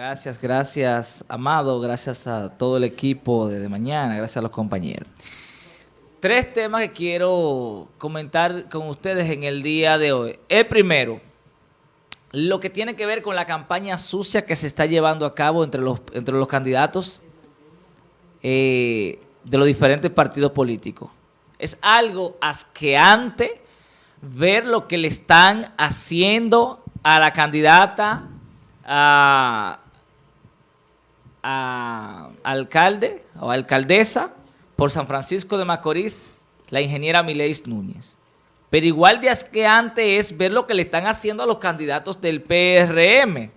Gracias, gracias, Amado. Gracias a todo el equipo de, de mañana. Gracias a los compañeros. Tres temas que quiero comentar con ustedes en el día de hoy. El primero, lo que tiene que ver con la campaña sucia que se está llevando a cabo entre los, entre los candidatos eh, de los diferentes partidos políticos. Es algo asqueante ver lo que le están haciendo a la candidata a, alcalde o alcaldesa por San Francisco de Macorís, la ingeniera Mileis Núñez. Pero igual de asqueante es ver lo que le están haciendo a los candidatos del PRM.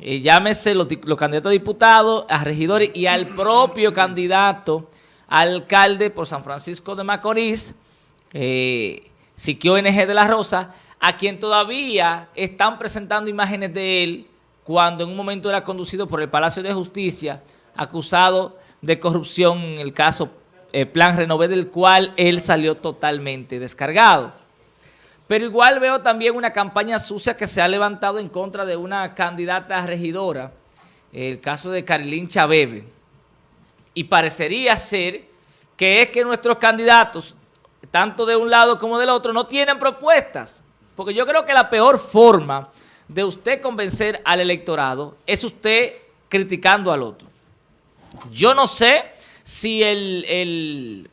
Eh, llámese los, candidatos a diputados, a regidores y al propio candidato alcalde por San Francisco de Macorís, eh, Siquio NG de la Rosa, a quien todavía están presentando imágenes de él cuando en un momento era conducido por el Palacio de Justicia, acusado de corrupción en el caso eh, plan Renové del cual él salió totalmente descargado. Pero igual veo también una campaña sucia que se ha levantado en contra de una candidata regidora, el caso de Carilín Chabebe. Y parecería ser que es que nuestros candidatos, tanto de un lado como del otro, no tienen propuestas. Porque yo creo que la peor forma de usted convencer al electorado es usted criticando al otro. Yo no sé si el,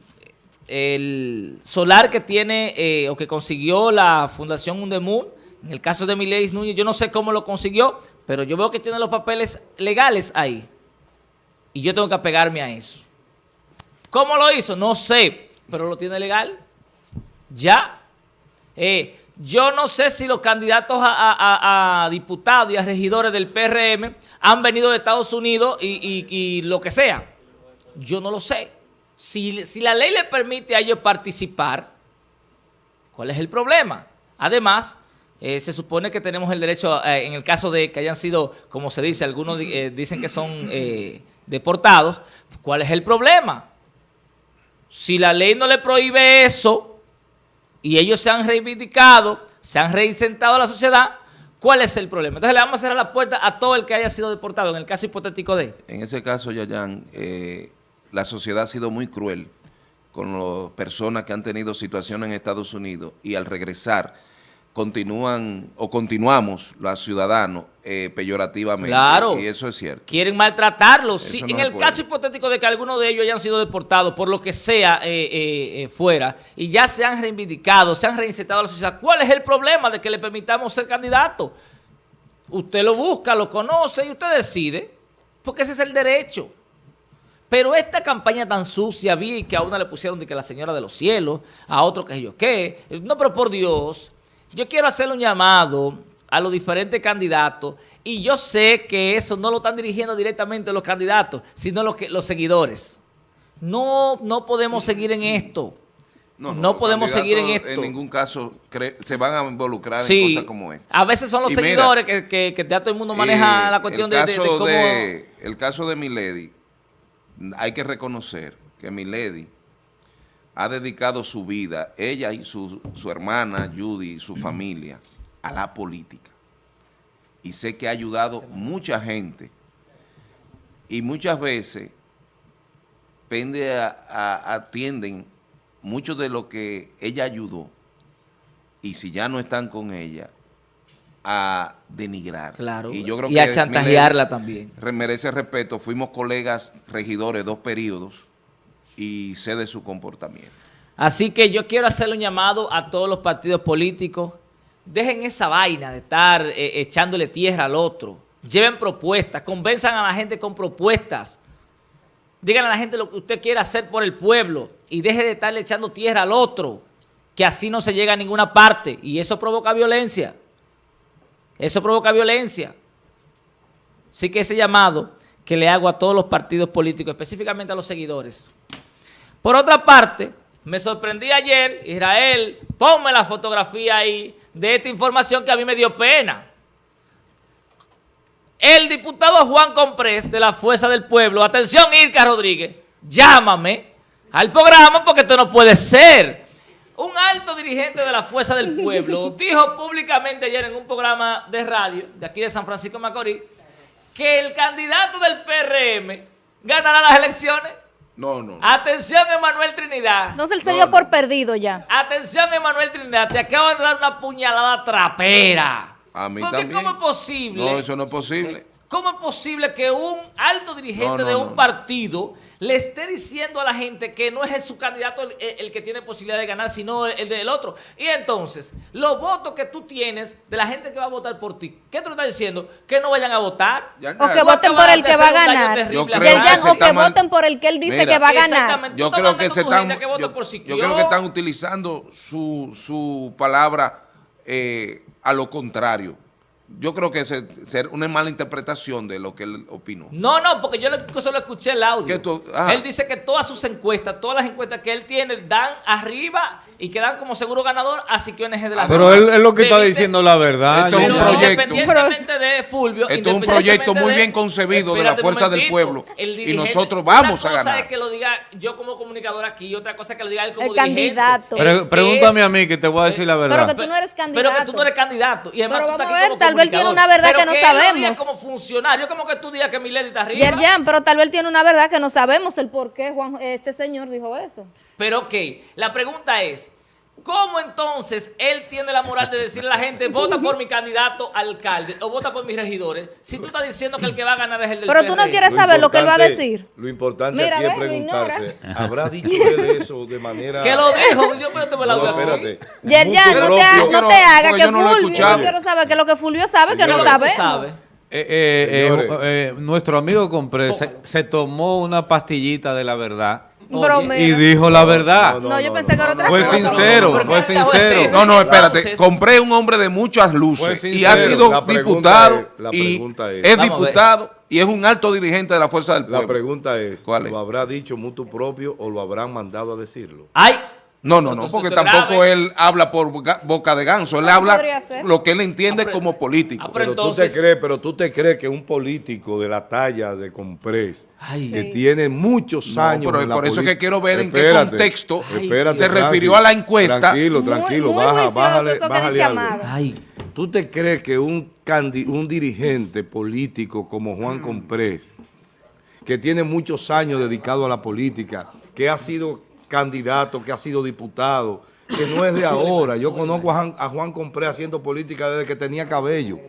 solar que tiene eh, o que consiguió la Fundación Undemun, en el caso de Mileis Núñez, yo no sé cómo lo consiguió, pero yo veo que tiene los papeles legales ahí. Y yo tengo que apegarme a eso. ¿Cómo lo hizo? No sé, pero lo tiene legal. Ya. Eh, yo no sé si los candidatos a, diputados y a regidores del PRM han venido de Estados Unidos y lo que sea. Yo no lo sé. Si, la ley le permite a ellos participar, ¿cuál es el problema? Además, eh, se supone que tenemos el derecho, eh, en el caso de que hayan sido, como se dice, algunos eh, dicen que son deportados, ¿cuál es el problema? Si la ley no le prohíbe eso y ellos se han reivindicado, se han reinsentado a la sociedad, ¿cuál es el problema? Entonces le vamos a cerrar la puerta a todo el que haya sido deportado, en el caso hipotético de... En ese caso, Yayan, eh, la sociedad ha sido muy cruel con las personas que han tenido situaciones en Estados Unidos y al regresar continúan o continuamos los ciudadanos eh, peyorativamente. Claro. Y eso es cierto. Quieren maltratarlos. Sí, en el caso hipotético de que alguno de ellos hayan sido deportados por lo que sea eh, eh, fuera y ya se han reivindicado, se han reinsertado a la sociedad, ¿cuál es el problema de que le permitamos ser candidato? Usted lo busca, lo conoce y usted decide, porque ese es el derecho. Pero esta campaña tan sucia, vi que a una le pusieron de que la señora de los cielos, a otro que yo qué. No, pero por Dios, yo quiero hacerle un llamado a los diferentes candidatos y yo sé que eso no lo están dirigiendo directamente los candidatos, sino los, que, los seguidores. No, no podemos seguir en esto. No, podemos seguir en esto. En ningún caso se van a involucrar en cosas como esta. A veces son los seguidores que, que, ya todo el mundo maneja la cuestión de, cómo... el caso de Milady hay que reconocer que Milady ha dedicado su vida, ella y su, hermana Judy y su familia, a la política. Y sé que ha ayudado mucha gente. Y muchas veces pende a, atienden mucho de lo que ella ayudó. Y si ya no están con ella, a denigrar. Claro, y, yo creo a chantajearla también. Merece respeto, fuimos colegas regidores dos periodos y sé de su comportamiento. Así que yo quiero hacerle un llamado a todos los partidos políticos. Dejen esa vaina de estar eh, echándole tierra al otro. Lleven propuestas, convenzan a la gente con propuestas. Díganle a la gente lo que usted quiere hacer por el pueblo y deje de estarle echando tierra al otro, que así no se llega a ninguna parte y eso provoca violencia. Eso provoca violencia. Así que ese llamado que le hago a todos los partidos políticos, específicamente a los seguidores. Por otra parte, me sorprendí ayer, Israel, ponme la fotografía ahí de esta información que a mí me dio pena. El diputado Juan Comprés de la Fuerza del Pueblo, atención Irka Rodríguez, llámame al programa porque esto no puede ser. Un alto dirigente de la Fuerza del Pueblo dijo públicamente ayer en un programa de radio de aquí de San Francisco de Macorís que el candidato del PRM ganará las elecciones. No, no. Atención, Emanuel Trinidad. Él se dio por perdido ya. Atención, Emanuel Trinidad, te acabo de dar una puñalada trapera. A mí Porque también. ¿cómo es posible? No, eso no es posible. ¿Cómo es posible que un alto dirigente No, no, de un no. partido le esté diciendo a la gente que no es su candidato el, el que tiene posibilidad de ganar, sino el del otro? Y entonces, los votos que tú tienes de la gente que va a votar por ti, ¿qué tú le estás diciendo? Que no vayan a votar. Ya- O que voten por el que va a ganar. terrible Yo a creo que o que voten por el que él dice Mira. que va a ganar. Exactamente. Yo Tú estás creo que mandando se tu están, gente que yo, por yo creo que están utilizando su, su palabra eh, a lo contrario. Yo creo que es ser una mala interpretación de lo que él opinó. No, no, porque yo le- solo escuché el audio. ¿Qué tú- ah. Él dice que todas sus encuestas, todas las encuestas que él tiene, dan arriba y que dan como seguro ganador a Siquio NG de la Pero Rosa. él, él lo que está Dice- diciendo la verdad. Esto es un Pero proyecto. Independientemente de Fulvio. Esto es un proyecto muy bien concebido de la fuerza del pueblo y nosotros vamos una a cosa ganar. es que lo diga yo como comunicador aquí y otra cosa es que lo diga él como El dirigente. candidato. Pre- pregúntame es- a mí que te voy a decir la Pero verdad. que tú no eres Pero que candidato. tú no eres candidato. Y además Pero tú estás aquí como vez él tiene una verdad Pero que no él lo diga sabemos. como funcionario, como que tú digas que Milady está arriba. Yerjan, pero tal vez él tiene una verdad que no sabemos el por qué Juan, este señor dijo eso. Pero ok, la pregunta es, ¿cómo entonces él tiene la moral de decirle a la gente, vota por mi candidato alcalde o vota por mis regidores, si tú estás diciendo que el que va a ganar es el del Pero tú no quieres saber lo que él va a decir. Lo importante Mira, aquí es preguntarse, ¿habrá dicho él eso de manera... Que lo dijo, yo me la No, doy aquí. espérate. Yerjan, no te, ha- no te hagas que no Fulvio. Yo quiero saber qué es lo que Fulvio sabe, que ¿Qué es no que sabes? Eh, eh, eh, Señores. eh, nuestro amigo Compré se, se tomó una pastillita de la verdad Oye. y dijo la verdad. No, yo pensé que era otra Fue sincero, fue sincero. es- No, no, espérate. Compré un hombre de muchas luces y ha sido La diputado es- la y pregunta es- es ver. diputado y es un alto dirigente de la fuerza del La pueblo. pregunta es, ¿Cuál es? ¿lo habrá dicho mutuo propio o lo habrán mandado a decirlo? Ay, No, no, no, porque tampoco grave. él habla por boca, de ganso, él ¿Cómo habla lo que él entiende Ah, pero- como político. ah, pero Pero tú te crees, pero tú te crees que un político de la talla de Comprés, Ay. que Sí. tiene muchos No, años pero en la por eso es que política- quiero ver en qué contexto espérate, se refirió a la encuesta. Tranquilo, Muy- tranquilo, muy baja, juicioso bájale, bájale algo. Ay. ¿Tú te crees que un, candi- un dirigente político como Juan Comprés, que tiene muchos años dedicado a la política, que ha sido candidato, que ha sido diputado, que no es de ahora. Yo conozco a Juan, a Juan Comprés haciendo política desde que tenía cabello,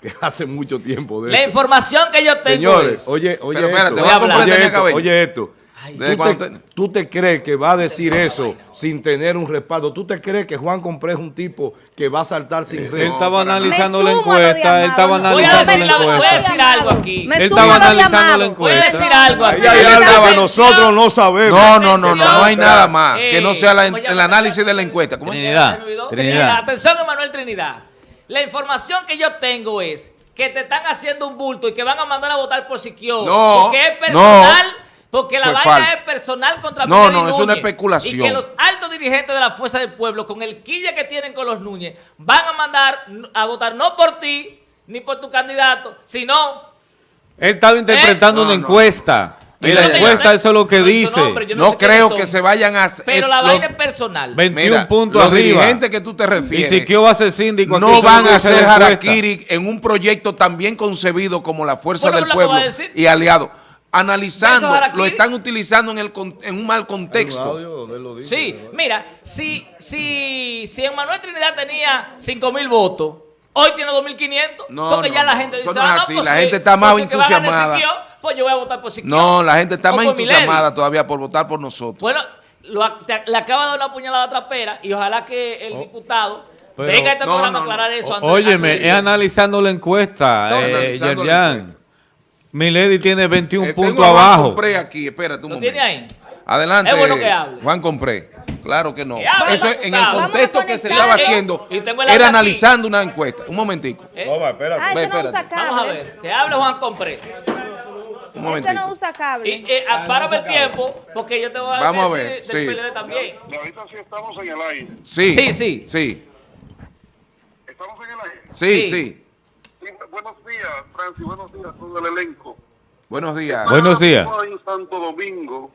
que hace mucho tiempo de La eso. información que yo tengo Señores, es... oye, oye Pero espérate, esto, Juan Comprés oye, tenía esto cabello. oye esto. ¿Desde ¿Tú te, ten- tú te crees que va a decir eso sin tener un respaldo? ¿Tú te crees que Juan Comprés es un tipo que va a saltar sin Él red? estaba analizando la encuesta, él estaba analizando la la- voy a encuesta. decir algo aquí. Él estaba analizando la Voy a encuesta. decir algo aquí. Nosotros no sabemos. No, no, no, no, no hay nada más Eh, que no sea el análisis de la encuesta. Trinidad. Trinidad. Atención, Emanuel Trinidad. La información que yo tengo es que te están haciendo un bulto y que van a mandar a votar por Siquio. No, porque es personal. no. Porque la vaina falso. es personal contra No, Miguel no, y es una especulación. Y que los altos dirigentes de la Fuerza del Pueblo, con el quille que tienen con los Núñez, van a mandar a votar no por ti ni por tu candidato, sino Él estaba interpretando Eh, una no, no. encuesta. Y la encuesta eso es lo que dice. nombre, No sé creo que se vayan a... Pero eh, la los- vaina es personal. 21 Mira, puntos los arriba. dirigentes que tú te Y refieres Siquio va a ser síndico. no van a encuesta. harakiri en un proyecto tan bien concebido como la Fuerza Bueno, del Pueblo y aliados. Analizando, lo están utilizando en, el, con- en un mal contexto. audio donde él lo dice, Sí, ¿verdad? mira, si, si, si Manuel Trinidad tenía 5 mil votos, hoy tiene 2.500, No, porque no, ya la gente dice, no es ah, no, pues la sí, gente está más pues entusiasmada. Siquio, pues yo voy a votar por Siquio. No, la gente está más entusiasmada todavía por votar por nosotros. Bueno, lo ac- te- le acaba de dar una puñalada trapera y ojalá que el diputado pero- venga a este no, programa no, a aclarar eso. Antes- Óyeme, es analizando la encuesta, No, eh, Yerjan. Milady tiene 21 Eh, tengo puntos a Juan abajo. Compré aquí, espérate un ¿Lo momento. tiene ahí? Adelante, Es bueno que hable. Juan Compré. Claro que no. Eso es- en el contexto a que se estaba haciendo era aquí. analizando una encuesta. Un momentico, ¿Eh? Toma, espérate. Ah, no usa. Vamos a ver, que hable Juan Compré. un Ese no usa cable. Y eh, ah, párame el tiempo, porque yo te voy a Vamos a decir ver, del sí. PLD también. Ahorita sí estamos en el aire. Sí, Sí, sí. Sí, ¿Estamos en el aire? sí, Sí. sí. Sí, buenos días, Francis. Buenos días a todo el elenco. Buenos días. Buenos días. Estamos en Santo Domingo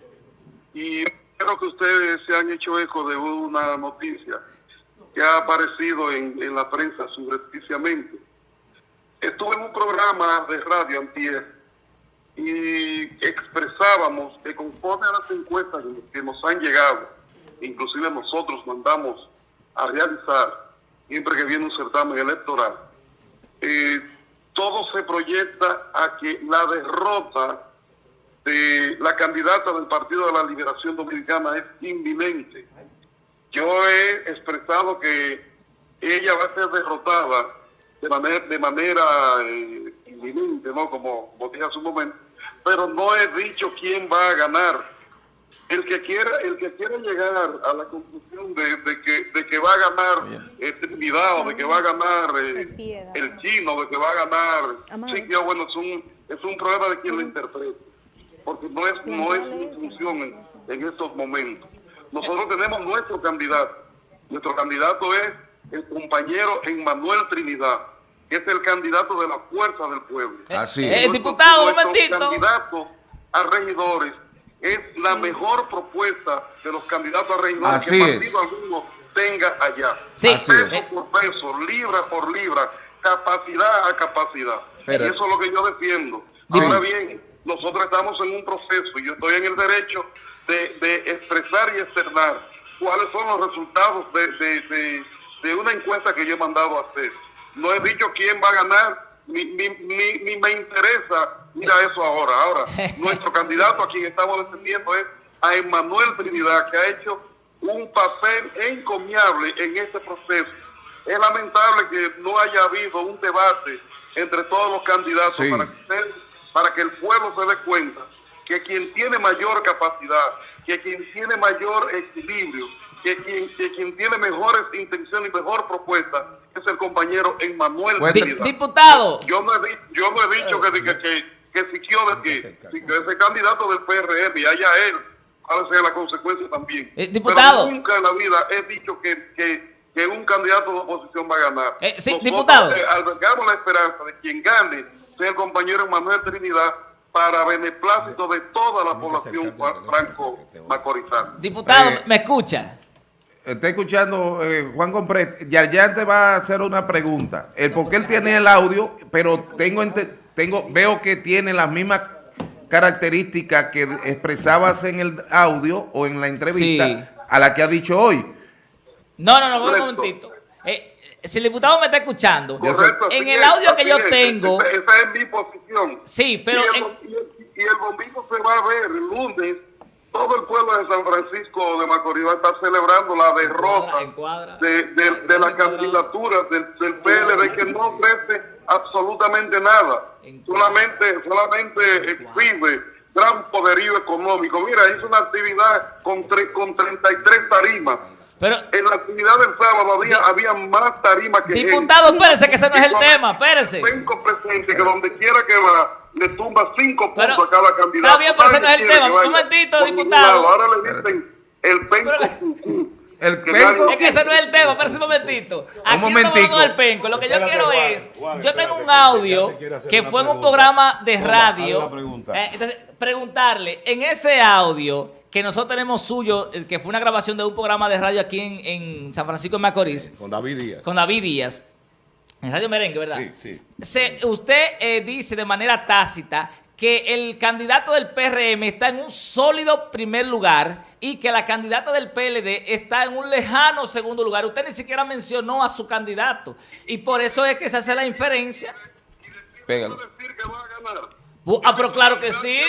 y creo que ustedes se han hecho eco de una noticia que ha aparecido en, en la prensa subrepticiamente. estuve en un programa de radio antier y expresábamos que conforme a las encuestas que nos han llegado, inclusive nosotros mandamos a realizar siempre que viene un certamen electoral, eh, todo se proyecta a que la derrota de la candidata del Partido de la Liberación Dominicana es inminente. Yo he expresado que ella va a ser derrotada de manera, de manera eh, inminente, ¿no? Como, como dije hace un momento, pero no he dicho quién va a ganar. El que quiera, el que quiera llegar a la conclusión de, de que, de que va a ganar eh, Trinidad o de que va a ganar eh, El chino, de que va a ganar, Amado. sí, ya, bueno, es un, es un problema de quien lo interprete, porque no es, no es mi función en, en estos momentos. Nosotros tenemos nuestro candidato, nuestro candidato es el compañero Emmanuel Trinidad, que es el candidato de la fuerza del pueblo. Así es. eh, diputado, un momentito. candidato a regidores es la mejor propuesta de los candidatos a regidores Así que es. partido alguno tenga allá. Sí. Así es. peso por peso, libra por libra, capacidad a capacidad. Pero- y eso es lo que yo defiendo. Sí. Ahora bien, nosotros estamos en un proceso y yo estoy en el derecho de, de expresar y externar cuáles son los resultados de, de- de- de una encuesta que yo he mandado a hacer. No he dicho quién va a ganar, ni, ni, ni, ni me interesa, mira eso ahora. Ahora, nuestro candidato a quien estamos defendiendo es a Emmanuel Trinidad, que ha hecho un papel encomiable en este proceso. Es lamentable que no haya habido un debate entre todos los candidatos Sí. para, que usted- para que el pueblo se dé cuenta que quien tiene mayor capacidad, que quien tiene mayor equilibrio, que quien, que quien tiene mejores intenciones y mejor propuesta es el compañero Emmanuel diputado, Yo no he, di- yo no he dicho que, que, que, que si quiero que, si que ese candidato del PRM y haya él, cuál sea la consecuencia también. Eh, diputado. Pero nunca en la vida he dicho que, que, que un candidato de oposición va a ganar. Eh, sí, Nosotros, diputado. eh, albergamos la esperanza de quien gane sea el compañero Manuel Trinidad para beneplácito de toda la población franco-macorizana. diputado, Eh, ¿me escucha? Está escuchando eh, Juan Compret. Yarjan te va a hacer una pregunta. El porque él tiene el audio, pero tengo, tengo veo que tiene las mismas características que expresabas en el audio o en la entrevista Sí. a la que ha dicho hoy. No, no, no, un momentito. Eh, si el diputado me está escuchando, Correcto, en el es, audio que yo es. tengo, Esa, es mi posición. Sí, pero Y el, en- bom- y el- y el domingo se va a ver, el lunes, todo el pueblo de San Francisco de Macorís va a estar celebrando la derrota Encuadra, encuadra. de, de, de la candidatura del, del PLD que no ofrece absolutamente nada. Encuadra. Solamente, solamente exhibe gran poderío económico. Mira, hizo una actividad con, tre- con 33 tarimas. Pero, En la actividad del sábado había, había más tarimas que diputado, gente. espérese, que ese no es el tema, espérese. Cinco presentes que donde quiera que va, le tumba cinco Pero- puntos a cada candidato. está bien, pero ese no es el tema. Un momentito, diputado. Ahora le dicen el penco Pero-. El Que penco- Es que ese no es el tema, espérese un momentito. Aquí no estamos momentico. del penco. Lo que yo Espérate, quiero es, yo tengo espérate, un audio que fue en un programa de Toma, radio. pregunta. Eh, entonces, preguntarle, en ese audio que nosotros tenemos suyo, eh, que fue una grabación de un programa de radio aquí en, en San Francisco de Macorís, Con David Díaz. con David Díaz, en Radio Merengue, ¿verdad? Sí, sí. Se- usted eh, dice de manera tácita que el candidato del PRM está en un sólido primer lugar y que la candidata del PLD está en un lejano segundo lugar. Usted ni siquiera mencionó a su candidato y por eso es que se hace la inferencia. Pégalo. Ah, pero claro que sí.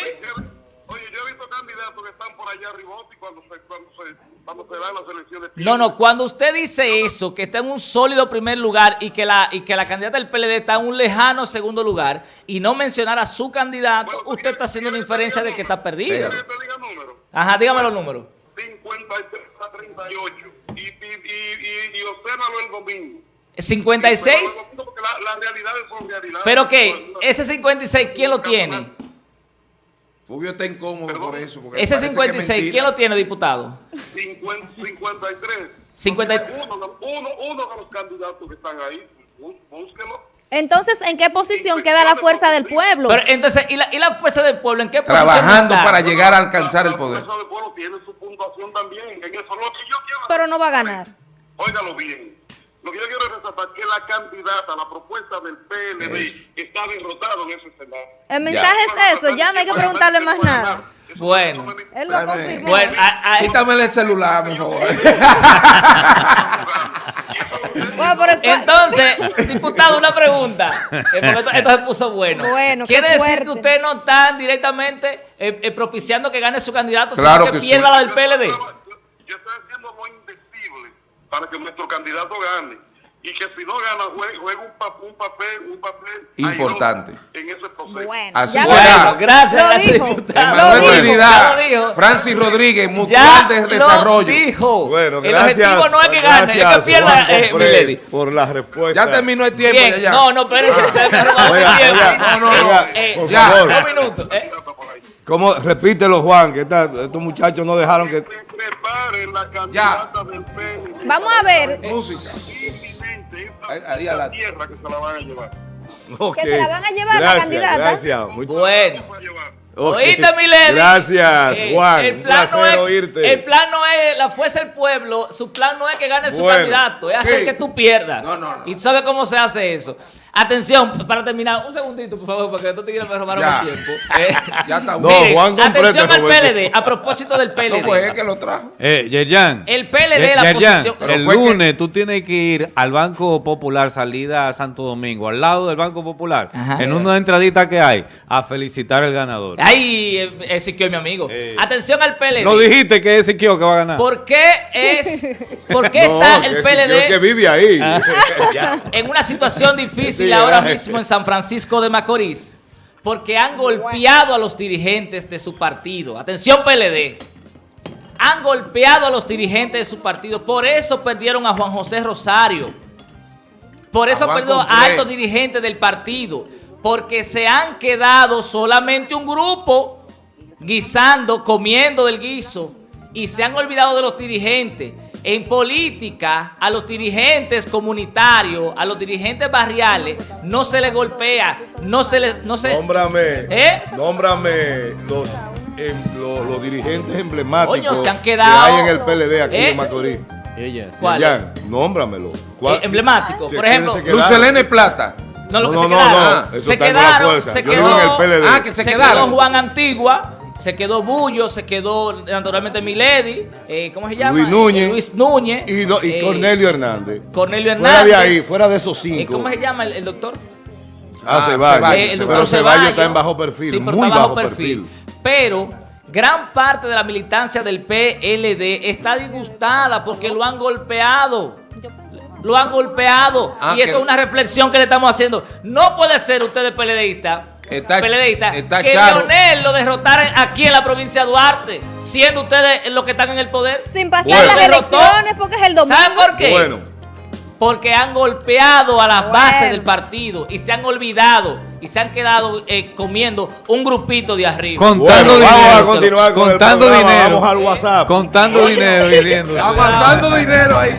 Yo he visto candidatos que están por allá arriba cuando se, cuando se, cuando se dan las elecciones. No, no, cuando usted dice eso, que está en un sólido primer lugar y que la, y que la candidata del PLD está en un lejano segundo lugar y no mencionar a su candidato, usted está haciendo una inferencia de que está perdida. ¿Quieres que te diga número? Ajá, dígame los números. 53 a 38. Y, y, y, y, y obsérvalo el domingo. 56. Porque la- las realidades son realidades. Pero que ese 56, ¿quién lo tiene? Fulvio está incómodo por eso. porque Ese parece que es 56, mentira. ¿quién lo tiene, diputado? 50, 53. 50 Uno, uno, uno de los candidatos que están ahí, bú- búsquelo. Entonces, ¿en qué posición queda la fuerza del pueblo? Pero entonces, ¿y la, y la fuerza del pueblo en qué posición Trabajando está? para llegar a alcanzar el La poder. fuerza del pueblo tiene su puntuación también. En eso lo que yo quiero. Pero no va a ganar. Óigalo bien. Lo que yo quiero es para que la candidata, la propuesta del PLD, está derrotado en ese escenario. El mensaje es eso, ya no hay que preguntarle más nada. Bueno. Él lo confirmó. Bueno, a- a- Quítame el celular, ¿cuál- Entonces, diputado, una pregunta. Eh, esto, esto se puso bueno. Bueno, ¿Quiere decir fuerte. que ustedes no están directamente eh, eh, propiciando que gane su candidato, Claro sino que, que pierda sí. la del PLD? Yo, yo para que nuestro candidato gane. Y que si no gana, juegue, juegue un, pa- un papel, un papel Importante. en ese proceso. Bueno, Así ya será. Bueno, gracias, Lo gracias, dijo. diputado. Lo Manuel dijo. Trinidad, Ya lo dijo. Francis Rodríguez, Mutual de lo Desarrollo. dijo. Bueno, el gracias. objetivo no es que gane, es que pierda eh, Milady. por la respuesta. Ya terminó el tiempo. Bien, ya, ya. no, no, espérense, Oiga, oiga, no, no. oiga, Eh, por ya. favor. Dos minutos, ¿eh? ¿Cómo? Repítelo, Juan, que esta- estos muchachos no dejaron que... Que preparen la candidata del. Vamos a ver. Esta, Ahí- a la- tierra que se la van a llevar. Ok. se la van a llevar la Gracias, candidata. Gracias, muy- Bueno. Oíste. Gracias, Eh, Juan. El Un plan, no placer es, oírte. el plan no es la fuerza del pueblo, su plan no es que gane su candidato, es hacer sí. que tú pierdas. No, no, no. ¿Y tú sabes cómo se hace eso? Atención, para terminar, un segundito, por favor, porque estos tigres me robaron Ya. el tiempo. Eh, Ya está No, miren, Juan Comprete atención al PLD, a propósito del PLD. No fue él que lo trajo. Eh, Yerjan. El PLD, la Yerjan, posición- el que- lunes tú tienes que ir al Banco Popular, salida a Santo Domingo, al lado del Banco Popular, Ajá. en una entradita que hay, a felicitar al ganador. Ay, eh, Ezequiel, mi amigo. Eh. Atención al PLD. Lo dijiste que es Siquio que va a ganar. ¿Por qué es, por qué No, está el PLD? que vive ahí. en una situación difícil Sí, ahora mismo en San Francisco de Macorís, porque han golpeado a los dirigentes de su partido. Atención PLD. Han golpeado a los dirigentes de su partido. Por eso perdieron a Juan José Rosario. Por eso A perdió a altos dirigentes del partido. Porque se han quedado solamente un grupo guisando, comiendo del guiso. Y se han olvidado de los dirigentes. En política, a los dirigentes comunitarios, a los dirigentes barriales, no se les golpea, no se les... No se, Nómbrame. ¿Eh? Nómbrame los, em, los, los dirigentes emblemáticos Coño, se han quedado- que hay en el PLD aquí ¿Eh? en Macorís. Ella, sí. ¿Cuál? Nómbramelo. Eh, emblemático. Si Por que ejemplo, quedaron. Lucelene Plata. no, lo que No, se no, quedaron. no, eso se está en la quedaron, fuerza. se Yo quedó, digo en el PLD. Ah, que se se quedaron. quedó Juan Antigua, se quedó Bullo, se quedó naturalmente Milady, eh, ¿cómo se llama? Luis Núñez. Eh, Luis Núñez. Y, no- y eh, Cornelio Hernández. Cornelio Fuera Hernández. de ahí, fuera de esos eh, cinco. ¿Cómo se llama el, el doctor? Ah, Ah, Ceballos. Eh, el. Pero Ceballos está en bajo perfil, Sí, pero muy está bajo perfil. Pero gran parte de la militancia del PLD está disgustada porque lo han golpeado. Lo han golpeado. Ah, y eso que- es una reflexión que le estamos haciendo. No puede ser ustedes PLDistas. Está- que Charo. Leonel lo derrotaran aquí en la provincia de Duarte, siendo ustedes los que están en el poder. Sin pasar Bueno. las elecciones porque es el domingo. ¿Saben por qué? Bueno, Porque han golpeado a las Bueno. bases del partido y se han olvidado y se han quedado eh, comiendo un grupito de arriba. Contando bueno, vamos a dinero. continuar con el contando dinero. Vamos al WhatsApp. Contando dinero y. Avanzando dinero ahí.